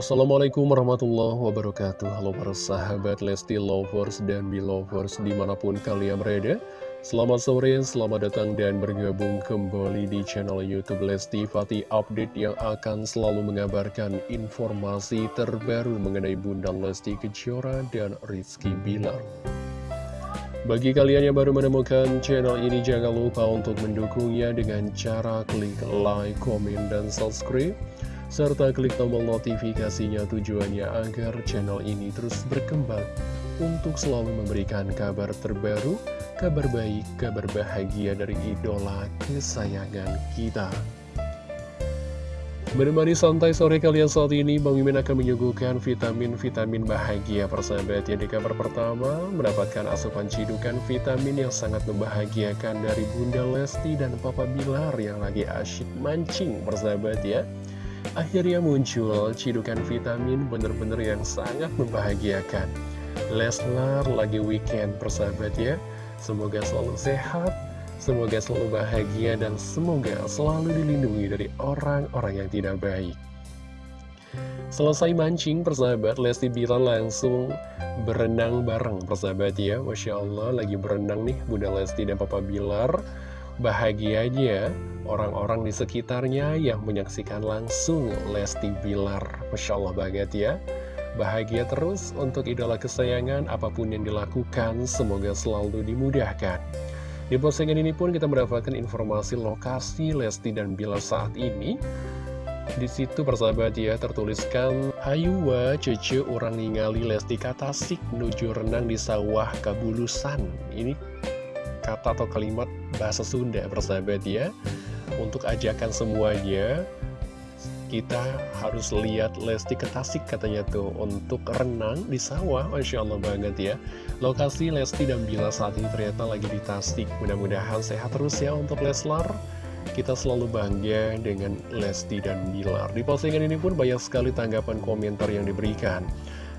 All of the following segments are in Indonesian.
Assalamualaikum warahmatullahi wabarakatuh. Halo para sahabat Lesti Lovers dan Belovers di mana pun kalian berada. Selamat sore, selamat datang dan bergabung kembali di channel Youtube Lesti Fatih Update Yang akan selalu mengabarkan informasi terbaru mengenai Bunda Lesti Kejora dan Rizky Bilar. Bagi kalian yang baru menemukan channel ini, jangan lupa untuk mendukungnya dengan cara klik like, komen, dan subscribe serta klik tombol notifikasinya tujuannya agar channel ini terus berkembang untuk selalu memberikan kabar terbaru, kabar baik, kabar bahagia dari idola kesayangan kita. Menemani santai sore kalian saat ini, Bang Mimin akan menyuguhkan vitamin-vitamin bahagia persahabat ya di kabar pertama mendapatkan asupan cidukan vitamin yang sangat membahagiakan dari Bunda Lesti dan Papa Bilar yang lagi asyik mancing persahabat ya. Akhirnya muncul cidukan vitamin bener-bener yang sangat membahagiakan. Leslar lagi weekend persahabat ya. Semoga selalu sehat Semoga selalu bahagia dan semoga selalu dilindungi dari orang-orang yang tidak baik. Selesai mancing persahabat Lesti Bilar langsung berenang bareng persahabat ya. Masya Allah lagi berenang nih Bunda Lesti dan Papa Bilar Bahagianya orang-orang di sekitarnya yang menyaksikan langsung Lesti Bilar. Masya Allah banget ya. Bahagia terus untuk idola kesayangan apa pun yang dilakukan, semoga selalu dimudahkan. Di postingan ini pun kita mendapatkan informasi lokasi Lesti dan Bilar saat ini. Di situ persahabat ya tertuliskan Hayuwa cece orang ningali Lesti Katasik menuju renang di sawah Kabulusan. Ini kata atau kalimat bahasa Sunda persahabat ya Untuk ajakan semuanya kita harus lihat Lesti Ketasik katanya tuh untuk renang di sawah. Masya Allah banget ya. Lokasi Lesti dan Bila saat ini ternyata lagi di Tasik. Mudah-mudahan sehat terus ya untuk Leslar. Kita selalu bangga dengan Lesti dan Bilar Di postingan ini pun banyak sekali tanggapan komentar yang diberikan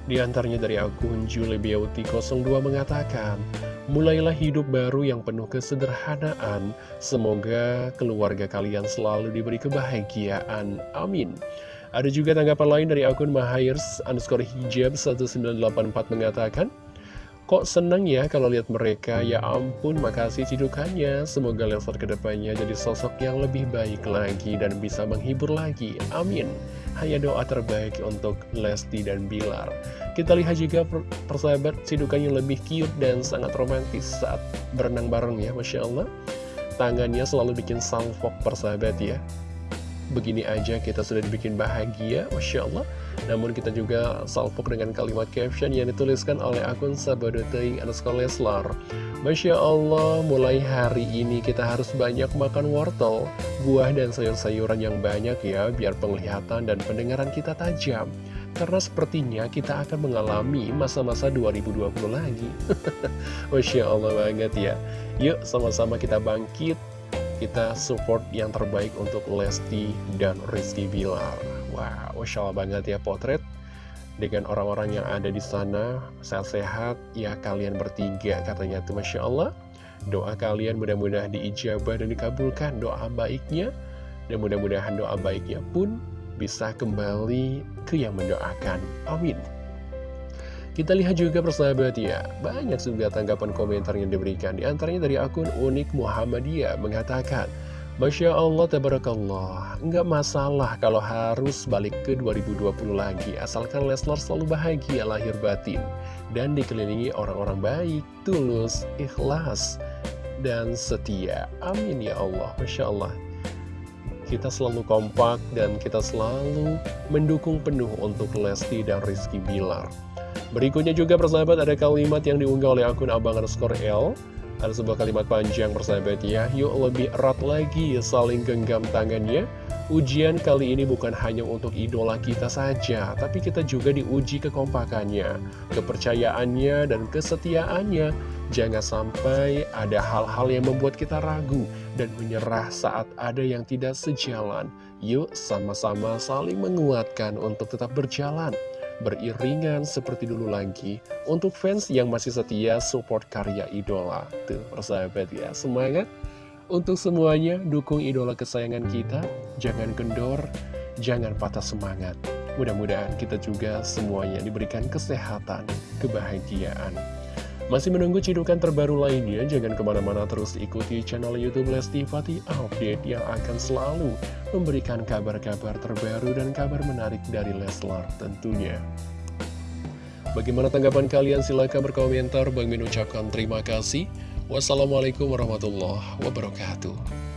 Di antaranya dari akun Julie Beauty 02 mengatakan Mulailah hidup baru yang penuh kesederhanaan. Semoga keluarga kalian selalu diberi kebahagiaan. Amin. Ada juga tanggapan lain dari akun Mahairs underscore hijab 1984 mengatakan, Kok seneng ya kalau lihat mereka, ya ampun makasih cidukannya. Semoga Leslar ke depannya jadi sosok yang lebih baik lagi dan bisa menghibur lagi. Amin. Hanya doa terbaik untuk Lesti dan Bilar. Kita lihat juga persahabat cidukannya lebih cute dan sangat romantis saat berenang bareng ya, Masya Allah. Tangannya selalu bikin salfok persahabat ya. Begini aja kita sudah dibikin bahagia, Masya Allah. Namun kita juga salpok dengan kalimat caption yang dituliskan oleh akun Sabadoteing underscore Leslar. Masya Allah, mulai hari ini kita harus banyak makan wortel, buah dan sayur-sayuran yang banyak ya, biar penglihatan dan pendengaran kita tajam. Karena sepertinya kita akan mengalami masa-masa 2020 lagi. Masya Allah banget ya. Yuk sama-sama kita bangkit, kita support yang terbaik untuk Lesti dan Rizky Bilar. Wah, wow, Allah banget ya potret dengan orang-orang yang ada di sana, sehat-sehat, ya kalian bertiga katanya tuh Masya Allah. Doa kalian mudah-mudahan diijabah dan dikabulkan doa baiknya, dan mudah-mudahan doa baiknya pun bisa kembali ke yang mendoakan. Amin. Kita lihat juga persahabat ya, banyak juga tanggapan komentar yang diberikan. Di antaranya dari akun Unik Muhammadiyah mengatakan, Masya Allah, Tabarakallah, nggak masalah kalau harus balik ke 2020 lagi, asalkan Leslar selalu bahagia lahir batin, dan dikelilingi orang-orang baik, tulus, ikhlas, dan setia. Amin ya Allah, Masya Allah. Kita selalu kompak dan kita selalu mendukung penuh untuk Lesti dan Rizky Bilar. Berikutnya juga persahabat ada kalimat yang diunggah oleh akun Abang underscore L. Ada sebuah kalimat panjang persahabat ya. Yuk lebih erat lagi saling genggam tangannya. Ujian kali ini bukan hanya untuk idola kita saja Tapi kita juga diuji kekompakannya Kepercayaannya dan kesetiaannya. Jangan sampai ada hal-hal yang membuat kita ragu Dan menyerah saat ada yang tidak sejalan. Yuk sama-sama saling menguatkan untuk tetap berjalan beriringan seperti dulu lagi untuk fans yang masih setia support karya idola. Tuh, persahabat ya, semangat untuk semuanya, dukung idola kesayangan kita, jangan kendor, jangan patah semangat. Mudah-mudahan kita juga semuanya diberikan kesehatan, kebahagiaan. Masih menunggu cidukan terbaru lainnya, jangan ke mana-mana terus ikuti channel Youtube Lesti Fatih Update yang akan selalu memberikan kabar-kabar terbaru dan kabar menarik dari Leslar tentunya. Bagaimana tanggapan kalian? Silahkan berkomentar. Bang Min ucapkan terima kasih. Wassalamualaikum warahmatullahi wabarakatuh.